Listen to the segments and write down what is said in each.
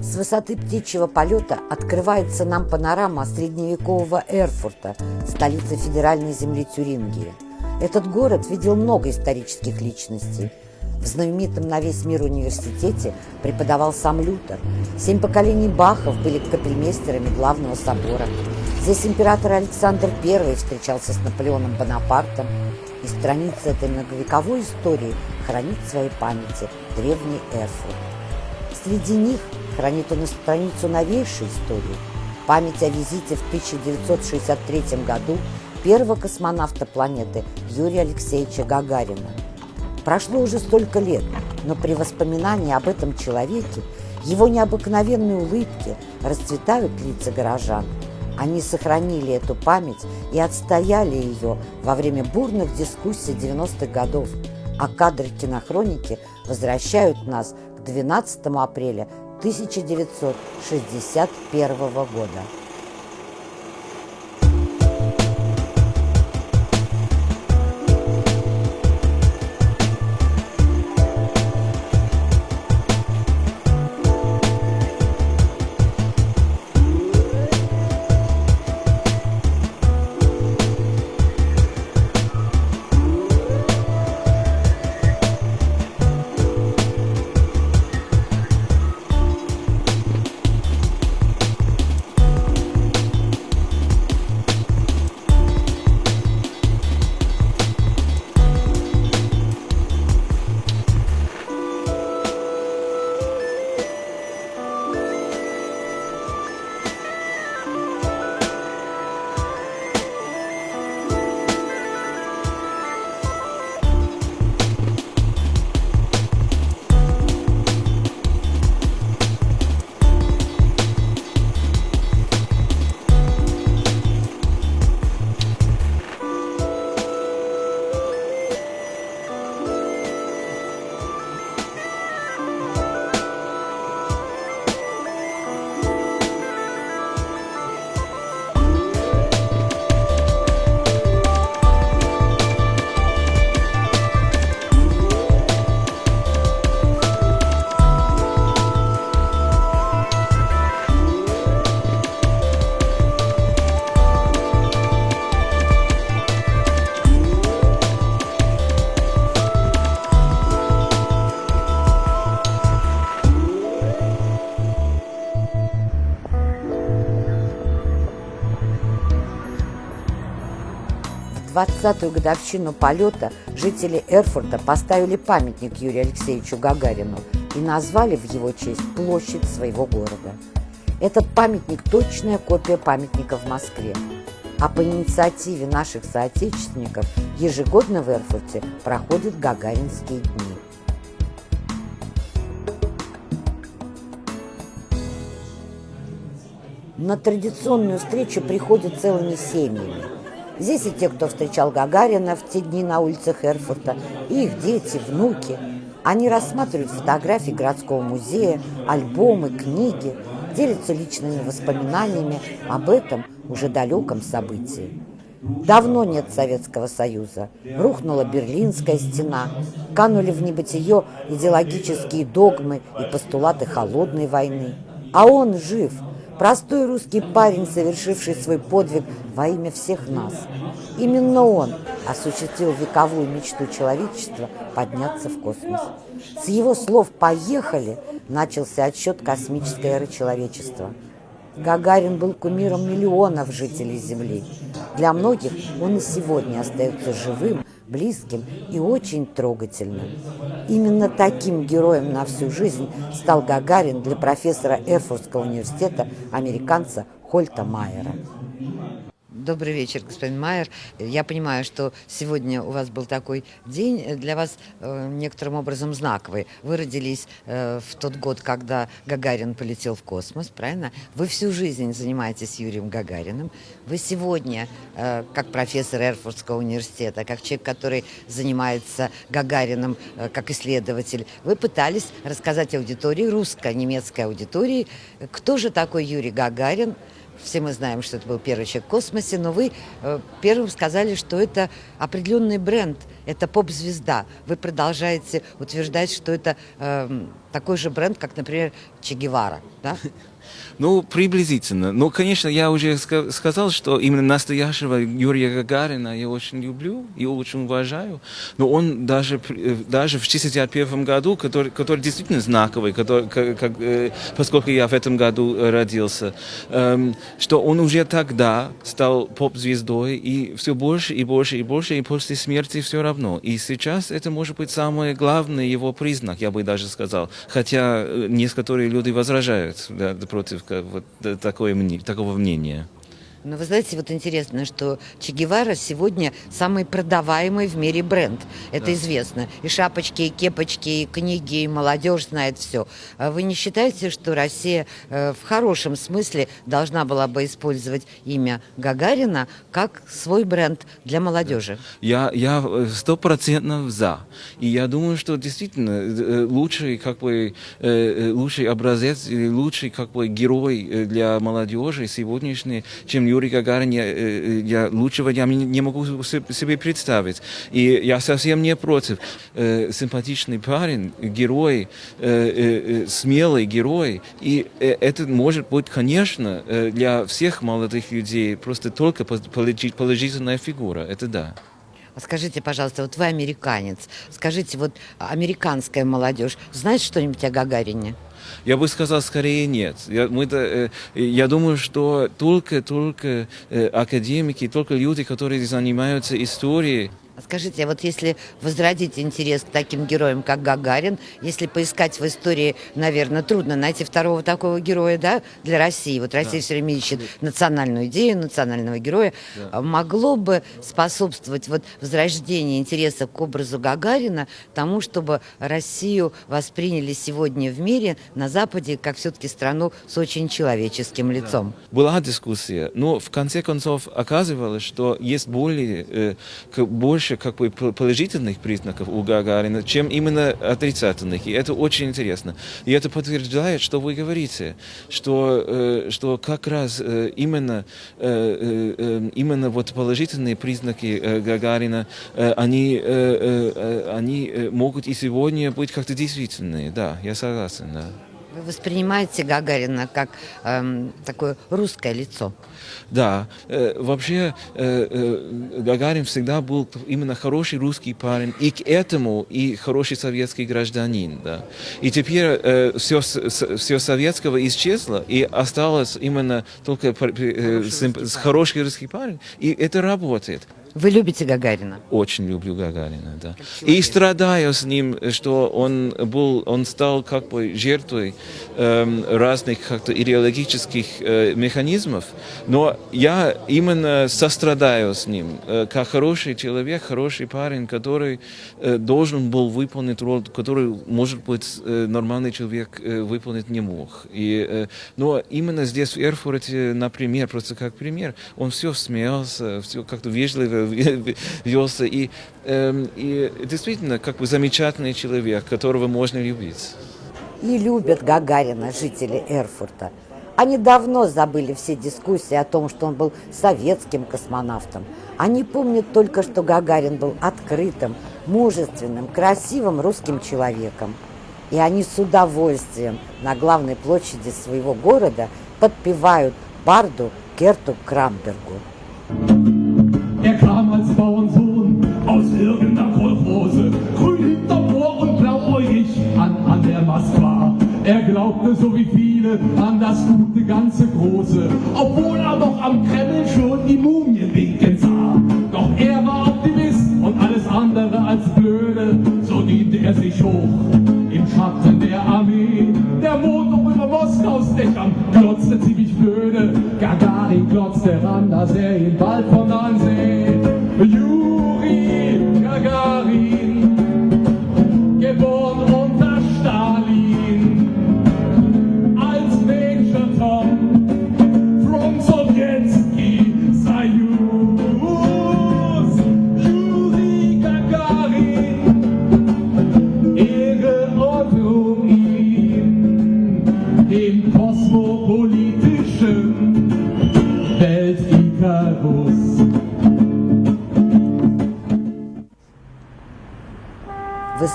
С высоты птичьего полета открывается нам панорама средневекового Эрфурта, столицы федеральной земли Тюрингии. Этот город видел много исторических личностей. В знаменитом на весь мир университете преподавал сам Лютер. Семь поколений Бахов были капельмейстерами главного собора. Здесь император Александр I встречался с Наполеоном Бонапартом. И страница этой многовековой истории хранит в своей памяти древний Эрфурт. Среди них хранит он и страницу новейшей истории, память о визите в 1963 году первого космонавта планеты Юрия Алексеевича Гагарина. Прошло уже столько лет, но при воспоминании об этом человеке, его необыкновенной улыбке расцветают лица горожан. Они сохранили эту память и отстояли ее во время бурных дискуссий 90-х годов, а кадры кинохроники возвращают нас к 12 апреля 1961 года. 20-ю годовщину полета жители Эрфурта поставили памятник Юрию Алексеевичу Гагарину и назвали в его честь площадь своего города. Этот памятник – точная копия памятника в Москве. А по инициативе наших соотечественников ежегодно в Эрфурте проходят Гагаринские дни. На традиционную встречу приходят целыми семьями. Здесь и те, кто встречал Гагарина в те дни на улицах Эрфурта, и их дети, внуки. Они рассматривают фотографии городского музея, альбомы, книги, делятся личными воспоминаниями об этом уже далеком событии. Давно нет Советского Союза. Рухнула Берлинская стена. Канули в небытие идеологические догмы и постулаты холодной войны. А он жив – Простой русский парень, совершивший свой подвиг во имя всех нас. Именно он осуществил вековую мечту человечества подняться в космос. С его слов «поехали» начался отсчет космической эры человечества. Гагарин был кумиром миллионов жителей Земли. Для многих он и сегодня остается живым, близким и очень трогательным. Именно таким героем на всю жизнь стал Гагарин для профессора Эрфуртского университета, американца Хольта Майера. Добрый вечер, господин Майер. Я понимаю, что сегодня у вас был такой день для вас э, некоторым образом знаковый. Вы родились э, в тот год, когда Гагарин полетел в космос, правильно? Вы всю жизнь занимаетесь Юрием Гагариным. Вы сегодня, э, как профессор Эрфуртского университета, как человек, который занимается Гагарином э, как исследователь, вы пытались рассказать аудитории, русско-немецкой аудитории, кто же такой Юрий Гагарин, все мы знаем, что это был первый человек в космосе, но вы э, первым сказали, что это определенный бренд, это поп-звезда. Вы продолжаете утверждать, что это э, такой же бренд, как, например, Че Гевара, да? Ну, приблизительно. Но, конечно, я уже сказал, что именно настоящего Юрия Гагарина я очень люблю и очень уважаю. Но он даже, э, даже в 1961 году, который, который действительно знаковый, который, как, э, поскольку я в этом году родился, эм, что он уже тогда стал поп-звездой, и все больше и больше и больше, и после смерти все равно. И сейчас это может быть самый главный его признак, я бы даже сказал. Хотя э, некоторые люди возражают да, вот, такое, такого мнения. Но вы знаете, вот интересно, что Че Гевара сегодня самый продаваемый в мире бренд. Это да. известно. И шапочки, и кепочки, и книги, и молодежь знает все. А вы не считаете, что Россия э, в хорошем смысле должна была бы использовать имя Гагарина как свой бренд для молодежи? Я, я стопроцентно за. И я думаю, что действительно э, лучший, как бы, э, лучший образец, лучший как бы, герой для молодежи сегодняшний, чем Юрий Гагарин, я, э, я лучшего я не могу себе представить. И я совсем не против. Э, симпатичный парень, герой, э, смелый герой. И это может быть, конечно, для всех молодых людей просто только положительная фигура. Это да. Скажите, пожалуйста, вот вы американец. Скажите, вот американская молодежь знает что-нибудь о Гагарине? Я бы сказал, скорее нет. Я, мы э, я думаю, что только, только э, академики, только люди, которые занимаются историей, скажите, а вот если возродить интерес к таким героям, как Гагарин, если поискать в истории, наверное, трудно найти второго такого героя, да, для России. Вот Россия да. все время ищет национальную идею, национального героя. Да. А могло бы способствовать вот возрождению интереса к образу Гагарина тому, чтобы Россию восприняли сегодня в мире на Западе как все-таки страну с очень человеческим лицом. Да. Была дискуссия, но в конце концов оказывалось, что есть более, э, больше больше как бы положительных признаков у Гагарина, чем именно отрицательных. И это очень интересно. И это подтверждает, что вы говорите, что, э, что как раз э, именно, э, именно вот положительные признаки Гагарина, они, они могут и сегодня быть как-то действительные. Да, я согласен, да. Вы воспринимаете Гагарина как эм, такое русское лицо? Да. Э, вообще э, э, Гагарин всегда был именно хороший русский парень, и к этому и хороший советский гражданин. Да. И теперь э, все, все советского исчезло, и осталось именно только э, хороший, хороший русский парень, и это работает. Вы любите Гагарина? Очень люблю Гагарина, да. И страдаю с ним, что он был, он стал как бы жертвой э, разных как-то идеологических э, механизмов, но я именно сострадаю с ним, э, как хороший человек, хороший парень, который э, должен был выполнить роль, который, может быть, э, нормальный человек э, выполнить не мог. И, э, но именно здесь, в Эрфурте, например, просто как пример, он все смеялся, все как-то вежливо велся. И, э, и действительно, как бы замечательный человек, которого можно любить. И любят Гагарина жители Эрфурта. Они давно забыли все дискуссии о том, что он был советским космонавтом. Они помнят только, что Гагарин был открытым, мужественным, красивым русским человеком. И они с удовольствием на главной площади своего города подпевают барду Керту Крамбергу. Er glaubte so wie viele an das gute ganze Große, obwohl er doch am Kreml schon die Mumien winken sah. Doch er war Optimist und alles andere als blöde, so diente er sich hoch im Schatten der Armee. Der Mond noch über Moskaus Dächern glotzte ziemlich blöde, Gagarin glotzte ran, dass er ihn bald von ansehen.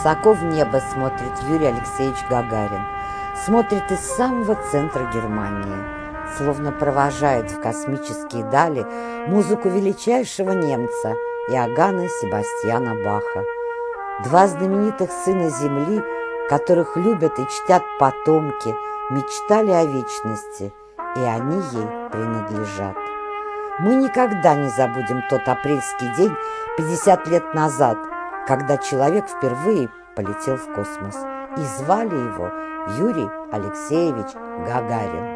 Высоко в небо смотрит Юрий Алексеевич Гагарин. Смотрит из самого центра Германии, словно провожает в космические дали музыку величайшего немца Иоганна Себастьяна Баха. Два знаменитых сына Земли, которых любят и чтят потомки, мечтали о вечности, и они ей принадлежат. Мы никогда не забудем тот апрельский день 50 лет назад, когда человек впервые полетел в космос. И звали его Юрий Алексеевич Гагарин.